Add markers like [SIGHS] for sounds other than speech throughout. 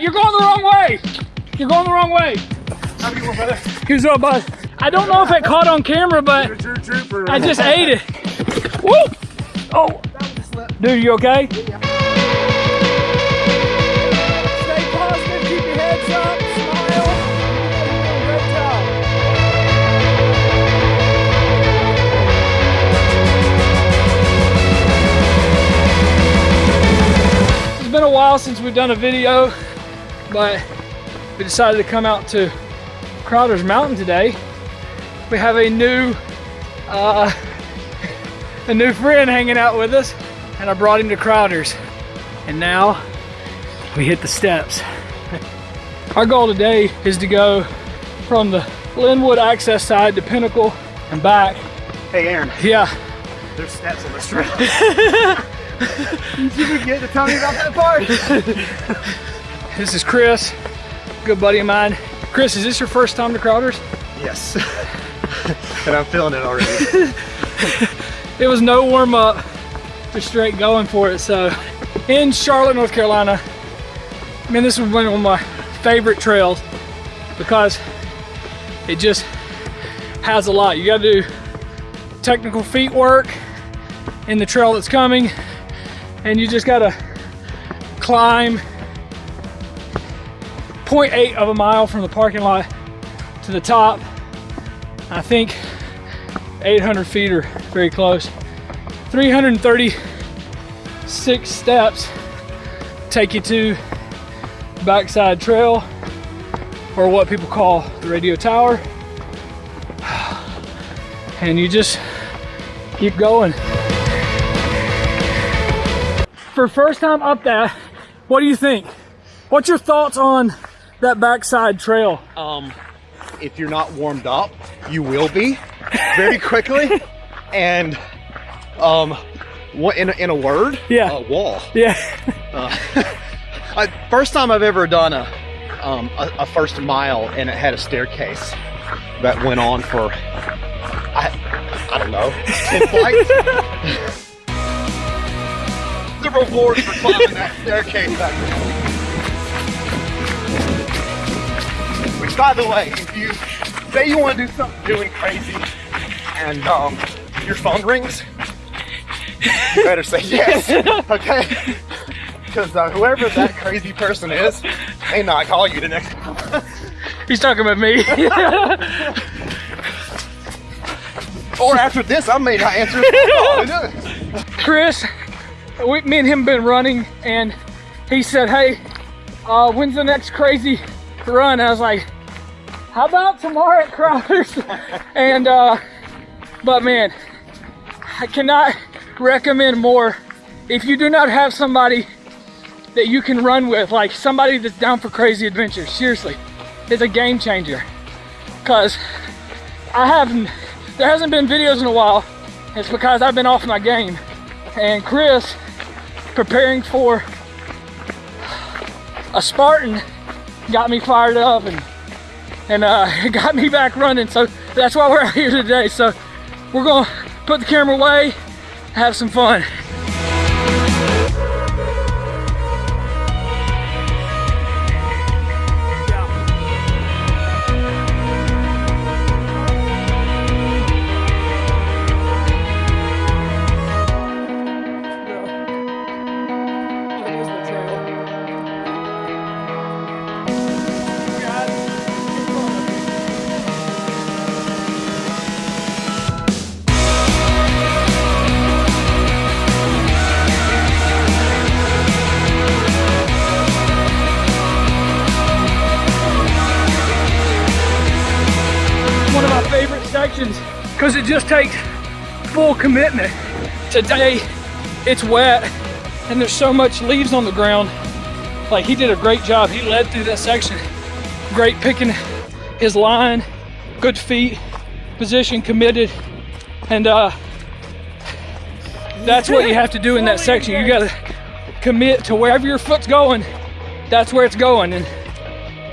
you're going the wrong way. You're going the wrong way. Have a good brother. Here's what, bud. I don't know if it caught on camera, but You're a true trooper. I just ate it. Woo! Oh, dude, you okay? Stay positive, keep your heads up, smile. It's been a while since we've done a video, but we decided to come out to Crowder's Mountain today. We have a new uh, [LAUGHS] a new friend hanging out with us and I brought him to Crowder's. And now we hit the steps. [LAUGHS] Our goal today is to go from the Linwood access side to Pinnacle and back. Hey, Aaron. Yeah, There's steps on this trail. [LAUGHS] you forget to tell me about that part. This is Chris, good buddy of mine. Chris, is this your first time to Crowder's? Yes. [LAUGHS] and I'm feeling it already. [LAUGHS] It was no warm up, just straight going for it. So in Charlotte, North Carolina, man, this was one of my favorite trails because it just has a lot. You got to do technical feet work in the trail that's coming, and you just got to climb 0.8 of a mile from the parking lot to the top. I think 800 feet or very close. 336 steps take you to backside trail or what people call the radio tower. [SIGHS] And you just keep going. For first time up that, what do you think? What's your thoughts on that backside trail? Um, if you're not warmed up, you will be very [LAUGHS] quickly. and um, what in a, in a word? Yeah. A wall. Yeah. [LAUGHS] I, first time I've ever done a, um, a a first mile, and it had a staircase that went on for I I don't know ten [LAUGHS] flights. the reward for climbing that staircase back by the way, if you say you want to do something really crazy, and um, your phone rings, you better say yes. [LAUGHS] Okay. Because uh, whoever that crazy person is may not call you the next time. He's talking about me. [LAUGHS] or after this, I may not answer. [LAUGHS] Chris, we, me and him been running, and he said, "Hey, uh, when's the next crazy run?" I was like, "How about tomorrow at Crowder's?" [LAUGHS] and uh, but man, I cannot recommend more. If you do not have somebody that you can run with, like somebody that's down for crazy adventures, seriously, it's a game changer. Cause I haven't, there hasn't been videos in a while. It's because I've been off my game. And Chris, preparing for a Spartan, got me fired up and and uh, [LAUGHS] it got me back running. So that's why we're out here today. So we're gonna put the camera away, have some fun. Sections because it just takes full commitment. Today, it's wet and there's so much leaves on the ground. Like he did a great job. He led through that section. Great picking his line, good feet, position, committed. And uh, that's what you have to do in that section. You gotta commit to wherever your foot's going, that's where it's going. And,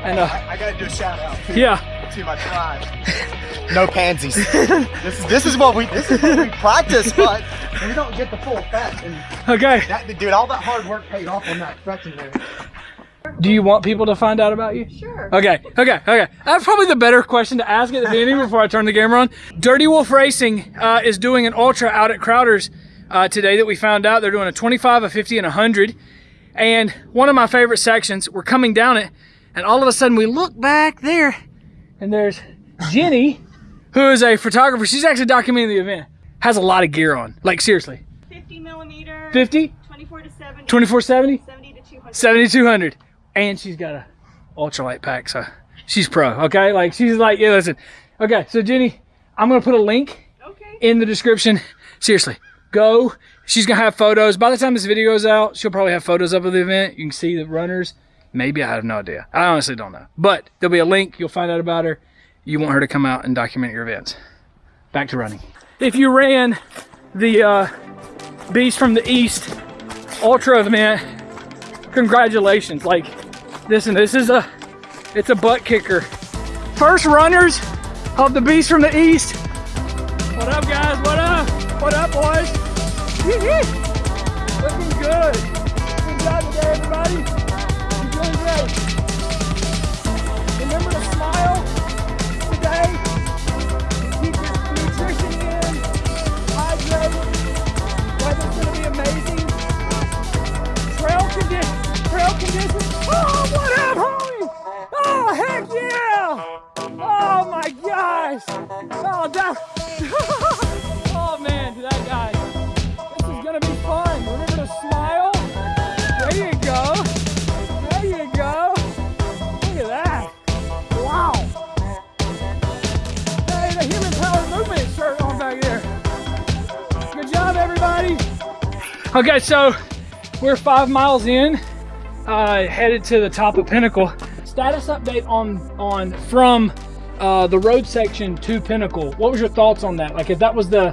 and uh, I, gotta do a shout out yeah, to my tribe. [LAUGHS] No pansies. [LAUGHS] this is this is what we this is what we practice, but we don't get the full effect. And okay. that dude, all that hard work paid off on that section there. Do you want people to find out about you? Sure. Okay, okay, okay. That's probably the better question to ask at the beginning [LAUGHS] before I turn the camera on. Dirty Wolf Racing uh, is doing an ultra out at Crowder's uh, today that we found out. They're doing a 25, a 50, and a 100. And one of my favorite sections, we're coming down it, and all of a sudden we look back there, and there's Jenny, who is a photographer. She's actually documenting the event. Has a lot of gear on. Like, seriously. 50 millimeter. 50, 24 to 70. 2470, 70 to 200. 7200 and she's got a ultralight pack so she's pro okay like she's like yeah listen okay so jenny i'm gonna put a link Okay. in the description seriously go she's gonna have photos by the time this video goes out she'll probably have photos up of the event you can see the runners maybe i have no idea. I honestly don't know. But there'll be a link. You'll find out about her. You want her to come out and document your events. Back to running. If you ran the uh, beast from the east ultra event congratulations. Like listen this is a it's a butt kicker. First runners of the beast from the east. What up guys? What up? What up boys? Looking good. Good job today everybody amazing trail conditions. Okay, so we're five miles in, uh, headed to the top of Pinnacle. Status update on on from uh, the road section to Pinnacle. What was your thoughts on that? Like, if that was the,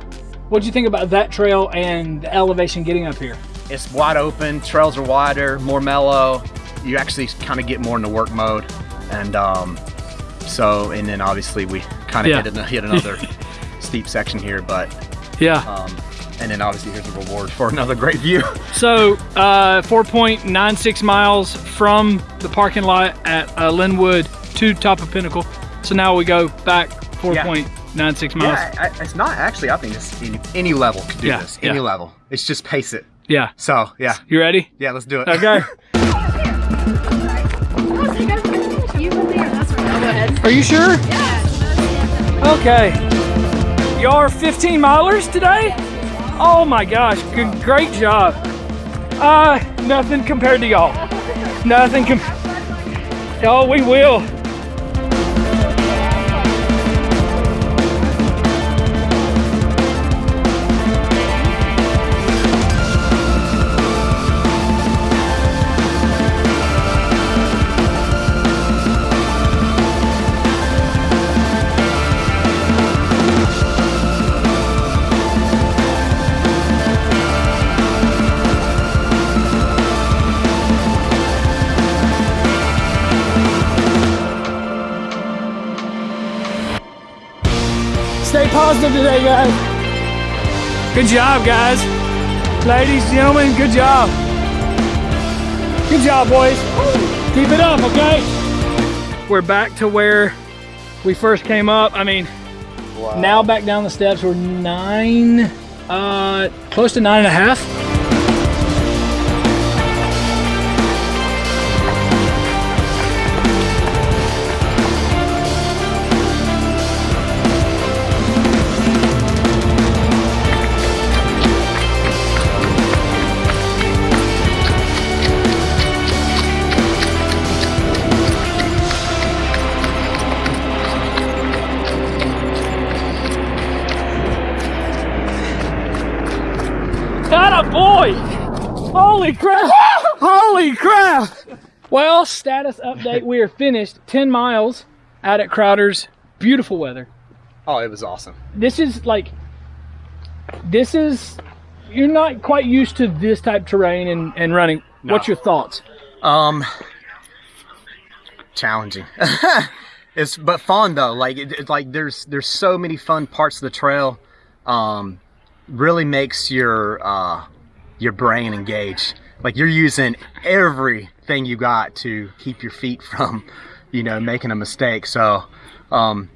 what did you think about that trail and the elevation getting up here? It's wide open, trails are wider, more mellow. You actually kind of get more into work mode. And um, so, and then obviously we kind of Yeah. hit, an- hit another [LAUGHS] steep section here, but, Yeah. um, and then obviously here's the reward for another great view. [LAUGHS] So, uh, 4.96 miles from the parking lot at uh, Linwood to top of Pinnacle. So now we go back 4.96 miles. Yeah, I, it's not actually, I think it's any, any level could do Yeah, this, any yeah. level. It's just pace it. Yeah. So, yeah, You ready? yeah, let's do it. Okay. So you guys [LAUGHS] can you go there. That's right. I'll go ahead. Are you sure? Yeah. Okay. Y'all are 15 milers today? Oh my gosh, good, great job. Uh, nothing compared to y'all. Nothing com- Oh, we will. Today, guys. Good job, guys. Ladies, gentlemen, good job. Good job, boys. Keep it up, okay? We're back to where we first came up. I mean, now back down the steps, we're nine, uh, close to nine and a half. That a boy! Holy crap! [LAUGHS] Holy crap! Well, status update. We are finished 10 miles out at Crowder's. Beautiful weather. Oh, it was awesome. This is like, this is, you're not quite used to this type terrain and, and running. What's your thoughts? Um, challenging. [LAUGHS] it's but fun though. Like it, it's like there's there's so many fun parts of the trail. Um, really makes your uh your brain engage. like you're using everything you got to keep your feet from, you know, making a mistake. So, um,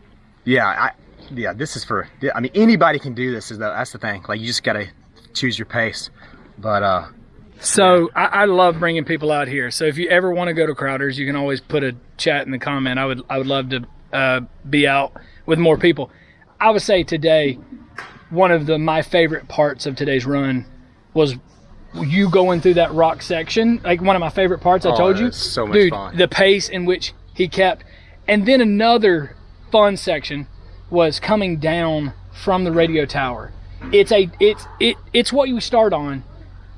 yeah, I, yeah, this is for. I mean, anybody can do this. Is the, that's the thing. Like you just gotta choose your pace. But uh, So I, I love bringing people out here. So if you ever want to go to Crowders, you can always put a chat in the comment. I would I would love to uh, be out with more people. I would say today, one of the my favorite parts of today's run was you going through that rock section. Like one of my favorite parts. I Oh, told you, so much dude. fun. The pace in which he kept, and then another fun section was coming down from the radio tower. It's a it's it it's what you start on,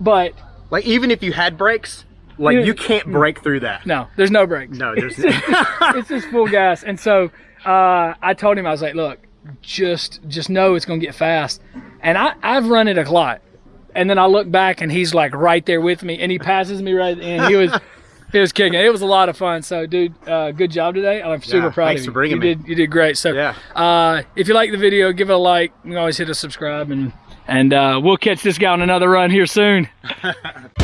but like even if you had brakes, like Yeah. you can't break through that. no, there's no brakes. No, there's. [LAUGHS] it's just full gas. And so uh, I told him I was like, look, just just know it's gonna get fast. And I I've run it a lot. And then I look back and he's like right there with me, and he passes me right, and he was. He was kicking. It was a lot of fun. So, dude, uh, good job today. I'm super Yeah, proud thanks of you. for bringing you me. did. You did great. So, Yeah. uh, if you like the video, give it a like. You can always hit a subscribe, and and uh, we'll catch this guy on another run here soon. [LAUGHS]